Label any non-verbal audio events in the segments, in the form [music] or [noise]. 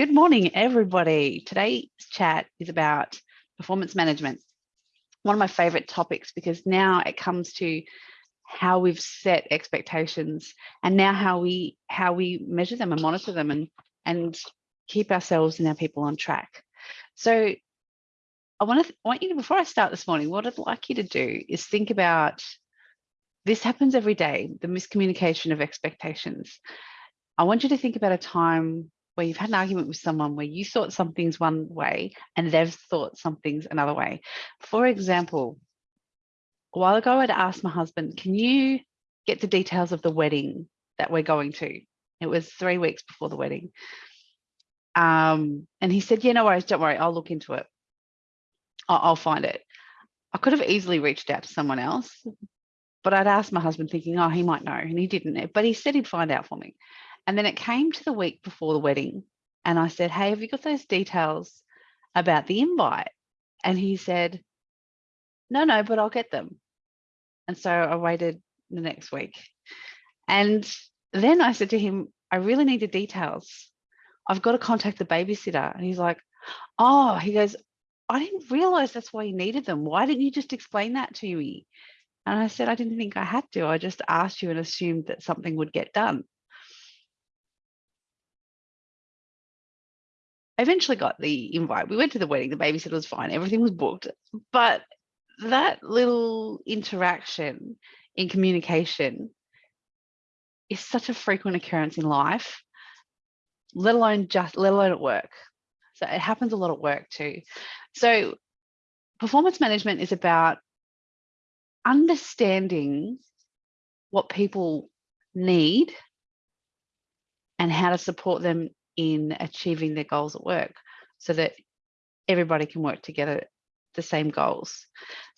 Good morning, everybody. Today's chat is about performance management. One of my favorite topics because now it comes to how we've set expectations and now how we how we measure them and monitor them and and keep ourselves and our people on track. So I want to want you to before I start this morning, what I'd like you to do is think about this happens every day, the miscommunication of expectations. I want you to think about a time where you've had an argument with someone where you thought something's one way and they've thought something's another way. For example, a while ago, I'd asked my husband, can you get the details of the wedding that we're going to? It was three weeks before the wedding. Um, and he said, yeah, no worries, don't worry, I'll look into it. I'll, I'll find it. I could have easily reached out to someone else, but I'd asked my husband thinking, oh, he might know, and he didn't. But he said he'd find out for me. And then it came to the week before the wedding and I said, hey, have you got those details about the invite? And he said, no, no, but I'll get them. And so I waited the next week. And then I said to him, I really need the details. I've got to contact the babysitter. And he's like, oh, he goes, I didn't realize that's why you needed them. Why didn't you just explain that to me? And I said, I didn't think I had to. I just asked you and assumed that something would get done. Eventually got the invite. We went to the wedding, the babysitter was fine, everything was booked. But that little interaction in communication is such a frequent occurrence in life, let alone just, let alone at work. So it happens a lot at work too. So performance management is about understanding what people need and how to support them in achieving their goals at work so that everybody can work together the same goals.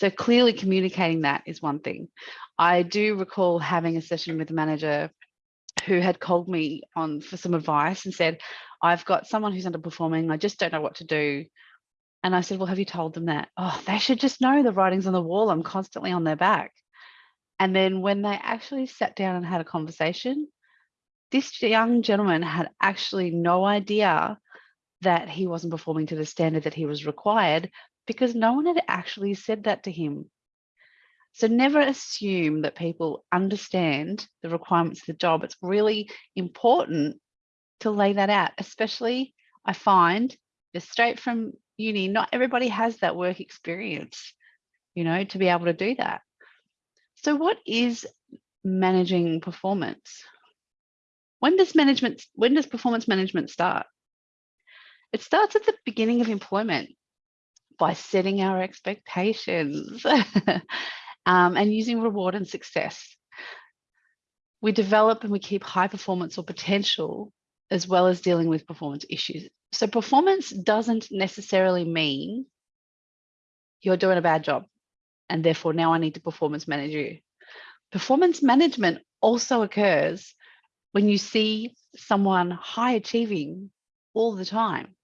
So clearly communicating that is one thing. I do recall having a session with a manager who had called me on for some advice and said, I've got someone who's underperforming. I just don't know what to do. And I said, well, have you told them that? Oh, they should just know the writing's on the wall. I'm constantly on their back. And then when they actually sat down and had a conversation, this young gentleman had actually no idea that he wasn't performing to the standard that he was required because no one had actually said that to him. So never assume that people understand the requirements of the job. It's really important to lay that out, especially I find just straight from uni, not everybody has that work experience, you know, to be able to do that. So what is managing performance? When does management, when does performance management start? It starts at the beginning of employment by setting our expectations [laughs] um, and using reward and success. We develop and we keep high performance or potential as well as dealing with performance issues. So performance doesn't necessarily mean you're doing a bad job and therefore now I need to performance manage you. Performance management also occurs when you see someone high achieving all the time,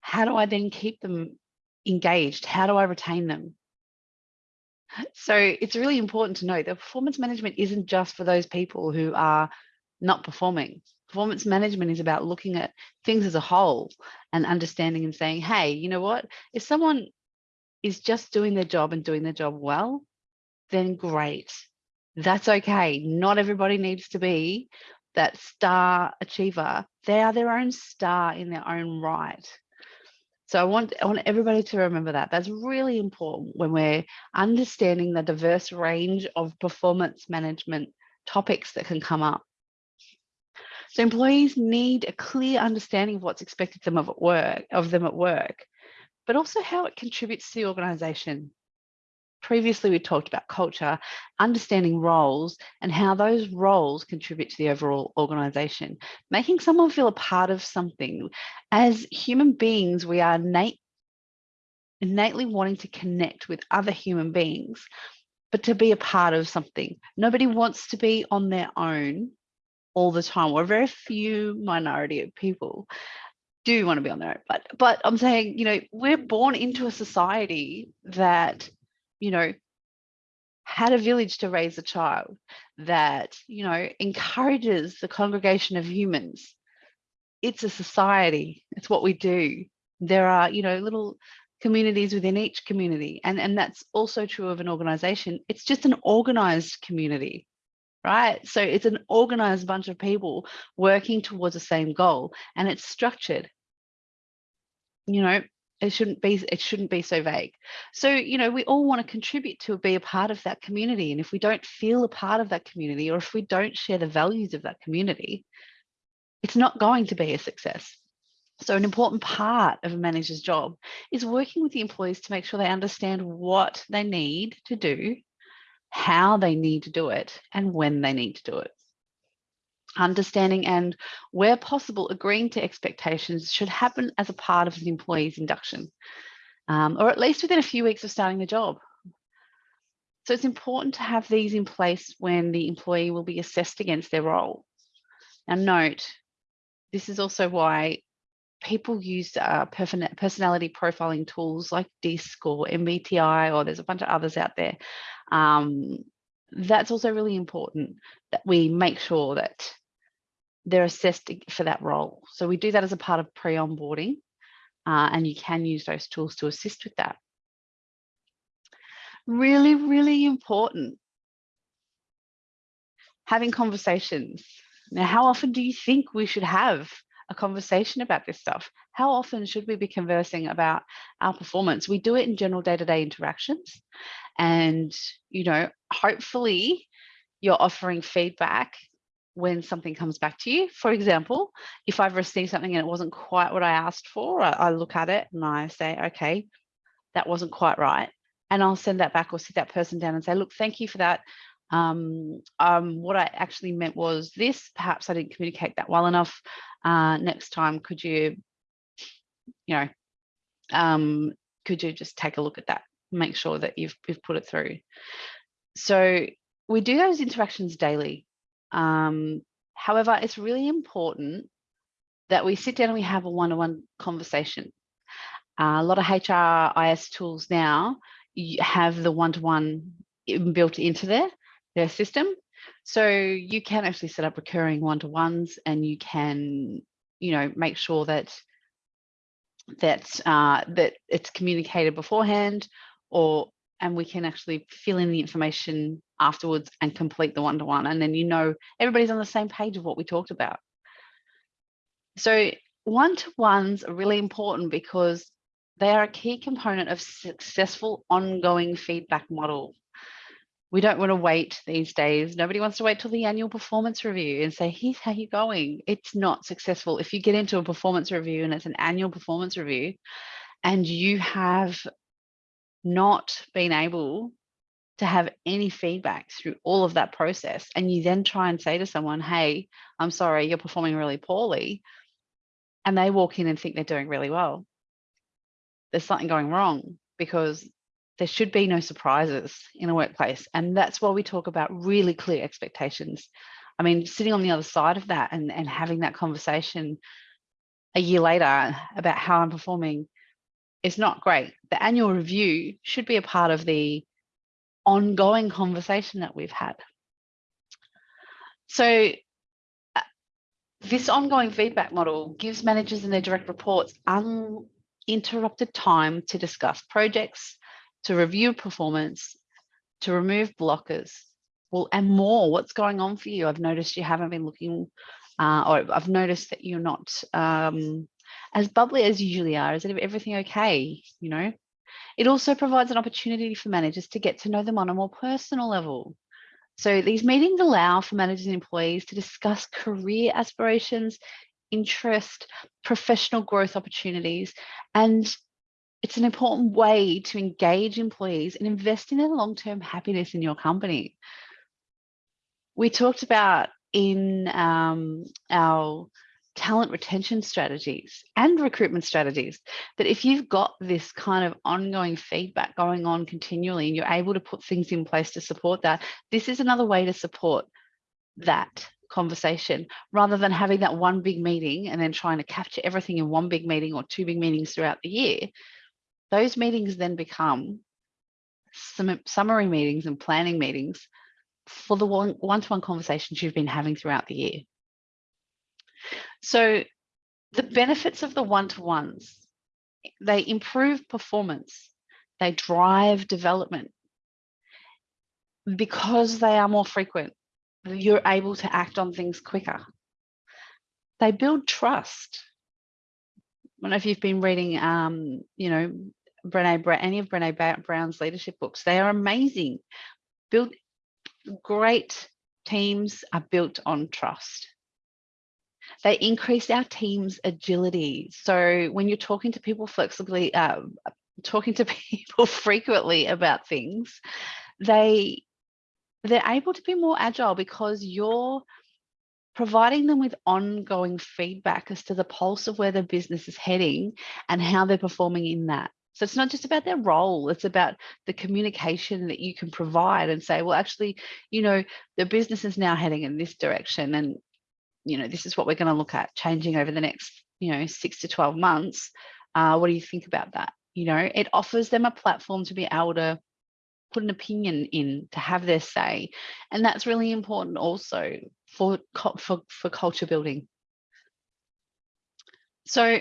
how do I then keep them engaged? How do I retain them? So it's really important to know that performance management isn't just for those people who are not performing. Performance management is about looking at things as a whole and understanding and saying, hey, you know what? If someone is just doing their job and doing their job well, then great that's okay. Not everybody needs to be that star achiever. They are their own star in their own right. So I want, I want everybody to remember that. That's really important when we're understanding the diverse range of performance management topics that can come up. So employees need a clear understanding of what's expected of them at work, of them at work, but also how it contributes to the organization previously we talked about culture, understanding roles and how those roles contribute to the overall organization, making someone feel a part of something. As human beings, we are innate, innately wanting to connect with other human beings, but to be a part of something. Nobody wants to be on their own all the time. We're a very few minority of people do want to be on their own. But but I'm saying, you know, we're born into a society that you know, had a village to raise a child that, you know, encourages the congregation of humans it's a society. It's what we do. There are, you know, little communities within each community. And, and that's also true of an organization. It's just an organized community, right? So it's an organized bunch of people working towards the same goal and it's structured. You know, it shouldn't be it shouldn't be so vague. So you know we all want to contribute to be a part of that community and if we don't feel a part of that community or if we don't share the values of that community it's not going to be a success. So an important part of a manager's job is working with the employees to make sure they understand what they need to do how they need to do it and when they need to do it understanding and where possible agreeing to expectations should happen as a part of the employee's induction um, or at least within a few weeks of starting the job so it's important to have these in place when the employee will be assessed against their role now note this is also why people use uh, personality profiling tools like DISC or MBTI, or there's a bunch of others out there. Um, that's also really important that we make sure that they're assessed for that role. So we do that as a part of pre-onboarding uh, and you can use those tools to assist with that. Really, really important. Having conversations. Now, how often do you think we should have a conversation about this stuff? How often should we be conversing about our performance? We do it in general day-to-day -day interactions. And, you know, hopefully you're offering feedback when something comes back to you. For example, if I've received something and it wasn't quite what I asked for, I, I, look at it and I say, okay, that wasn't quite right. And I'll send that back or sit that person down and say, look, thank you for that. Um, um, what I actually meant was this, perhaps I didn't communicate that well enough. Uh, next time, could you, you know, um, could you just take a look at that, make sure that you've, you've put it through. So we do those interactions daily um, however, it's really important that we sit down and we have a one-on-one -on -one conversation. Uh, a lot of HRIS tools now have the one-to-one -one built into their, their system. So you can actually set up recurring one-to-ones and you can, you know, make sure that that uh, that it's communicated beforehand or and we can actually fill in the information afterwards and complete the one-to-one. -one. And then you know everybody's on the same page of what we talked about. So one-to-ones are really important because they are a key component of successful ongoing feedback model. We don't want to wait these days. Nobody wants to wait till the annual performance review and say, here's how you're going. It's not successful. If you get into a performance review and it's an annual performance review and you have not been able to have any feedback through all of that process and you then try and say to someone hey i'm sorry you're performing really poorly and they walk in and think they're doing really well. There's something going wrong because there should be no surprises in a workplace and that's why we talk about really clear expectations. I mean sitting on the other side of that and, and having that conversation a year later about how i'm performing is not great. The annual review should be a part of the ongoing conversation that we've had. So uh, this ongoing feedback model gives managers and their direct reports uninterrupted time to discuss projects, to review performance, to remove blockers, well, and more. What's going on for you? I've noticed you haven't been looking, uh, or I've noticed that you're not um, as bubbly as you usually are. Is it everything okay? You know, it also provides an opportunity for managers to get to know them on a more personal level. So these meetings allow for managers and employees to discuss career aspirations, interest, professional growth opportunities, and it's an important way to engage employees and invest in their long-term happiness in your company. We talked about in um, our talent retention strategies and recruitment strategies that if you've got this kind of ongoing feedback going on continually and you're able to put things in place to support that this is another way to support that conversation rather than having that one big meeting and then trying to capture everything in one big meeting or two big meetings throughout the year. Those meetings then become some summary meetings and planning meetings for the one-to-one -one conversations you've been having throughout the year so the benefits of the one-to-ones, they improve performance, they drive development. Because they are more frequent, you're able to act on things quicker. They build trust. I don't know if you've been reading, um, you know, Brene, any of Brene Brown's leadership books. They are amazing. Build great teams are built on trust. They increase our team's agility. So when you're talking to people flexibly, uh, talking to [laughs] people frequently about things, they they're able to be more agile because you're providing them with ongoing feedback as to the pulse of where the business is heading and how they're performing in that. So it's not just about their role, it's about the communication that you can provide and say, well, actually, you know, the business is now heading in this direction and, you know, this is what we're going to look at changing over the next, you know, six to 12 months. Uh, what do you think about that? You know, it offers them a platform to be able to put an opinion in to have their say. And that's really important also for, for, for culture building. So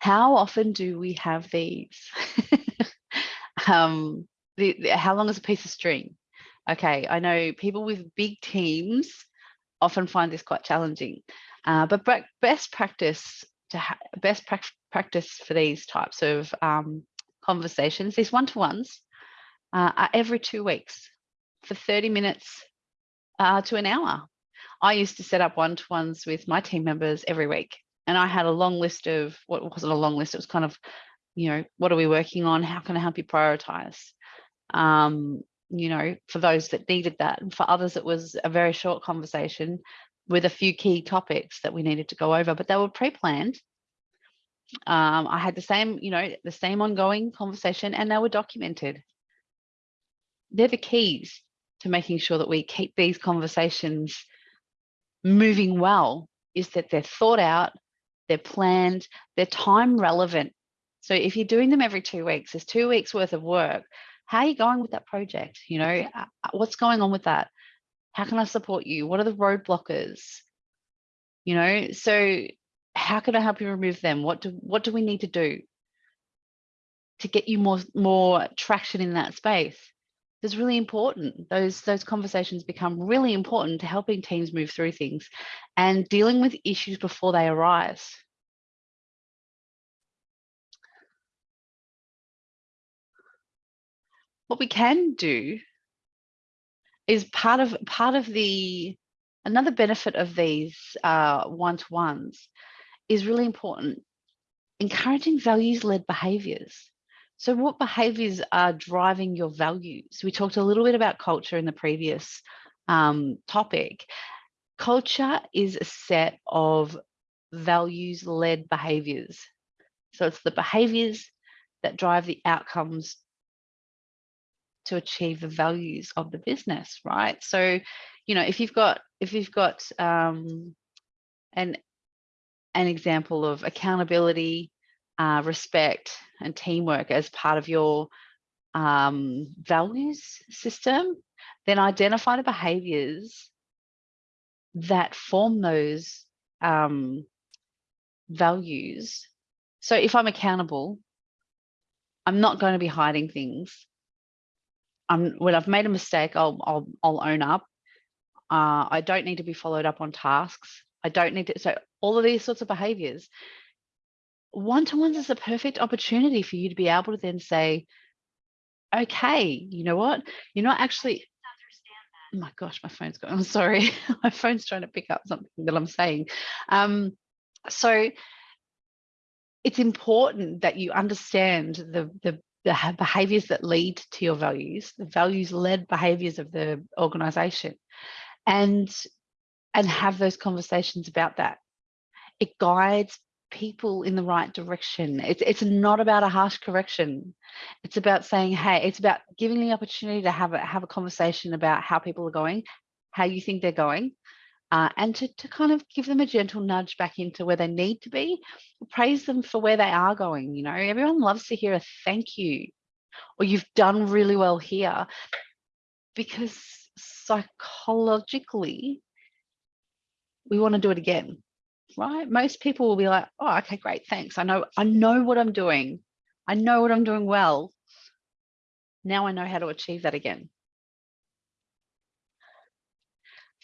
how often do we have these? [laughs] um, the, the, how long is a piece of string? Okay, I know people with big teams often find this quite challenging, uh, but best practice to best pra practice for these types of um, conversations, these one-to-ones, uh, are every two weeks for 30 minutes uh, to an hour. I used to set up one-to-ones with my team members every week and I had a long list of what wasn't a long list. It was kind of, you know, what are we working on? How can I help you prioritize? Um, you know, for those that needed that, and for others, it was a very short conversation with a few key topics that we needed to go over, but they were pre-planned. Um, I had the same, you know, the same ongoing conversation, and they were documented. They're the keys to making sure that we keep these conversations moving well is that they're thought out, they're planned, they're time relevant. So if you're doing them every two weeks, there's two weeks worth of work. How are you going with that project? You know, uh, uh, what's going on with that? How can I support you? What are the roadblockers? You know, so how can I help you remove them? What do what do we need to do to get you more more traction in that space? It's really important. Those those conversations become really important to helping teams move through things and dealing with issues before they arise. What we can do is part of part of the another benefit of these uh, one-to-ones is really important. Encouraging values-led behaviors. So what behaviors are driving your values? We talked a little bit about culture in the previous um, topic. Culture is a set of values-led behaviors. So it's the behaviors that drive the outcomes to achieve the values of the business, right? So, you know, if you've got if you've got um, an an example of accountability, uh, respect and teamwork as part of your um, values system, then identify the behaviors that form those um, values. So if I'm accountable, I'm not going to be hiding things. I'm, when I've made a mistake, I'll, I'll, I'll own up. Uh, I don't need to be followed up on tasks. I don't need to, so all of these sorts of behaviors one-to-ones is a perfect opportunity for you to be able to then say, okay, you know what? You're not actually, oh my gosh, my phone's going, [laughs] I'm sorry. my phone's trying to pick up something that I'm saying. Um, so it's important that you understand the, the, the behaviors that lead to your values, the values led behaviors of the organization and, and have those conversations about that. It guides people in the right direction. It's, it's not about a harsh correction. It's about saying, hey, it's about giving the opportunity to have a, have a conversation about how people are going, how you think they're going, uh, and to, to kind of give them a gentle nudge back into where they need to be, praise them for where they are going. You know, everyone loves to hear a thank you or you've done really well here because psychologically, we want to do it again right? Most people will be like, oh, okay, great, thanks. I know, I know what I'm doing. I know what I'm doing well. Now I know how to achieve that again.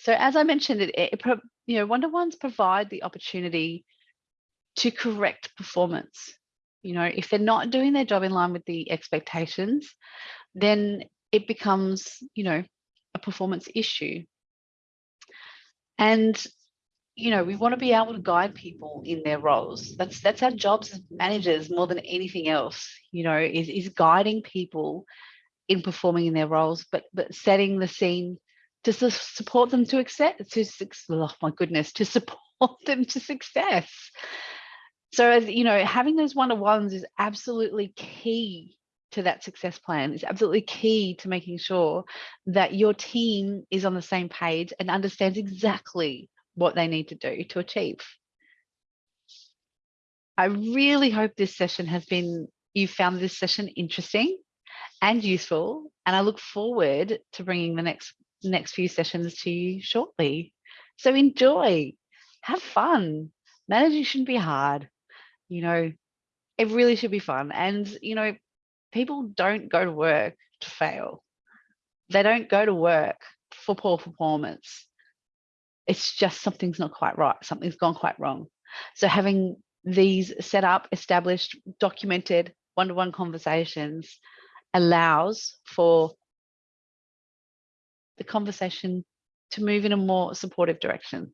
So as I mentioned, it, it you know, one-to-ones provide the opportunity to correct performance. You know, if they're not doing their job in line with the expectations, then it becomes, you know, a performance issue. And, you know, we want to be able to guide people in their roles. That's that's our jobs as managers more than anything else, you know, is, is guiding people in performing in their roles, but but setting the scene to support them to accept to oh my goodness to [laughs] support them to success. So as you know having those one-to-ones is absolutely key to that success plan. Is absolutely key to making sure that your team is on the same page and understands exactly what they need to do to achieve. I really hope this session has been you found this session interesting and useful and i look forward to bringing the next next few sessions to you shortly. So enjoy, have fun. Managing shouldn't be hard. You know, it really should be fun. And, you know, people don't go to work to fail. They don't go to work for poor performance. It's just something's not quite right. Something's gone quite wrong. So having these set up, established, documented one-to-one -one conversations allows for the conversation to move in a more supportive direction.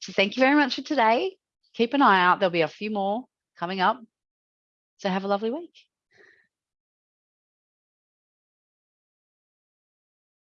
So thank you very much for today. Keep an eye out. There'll be a few more coming up. So have a lovely week.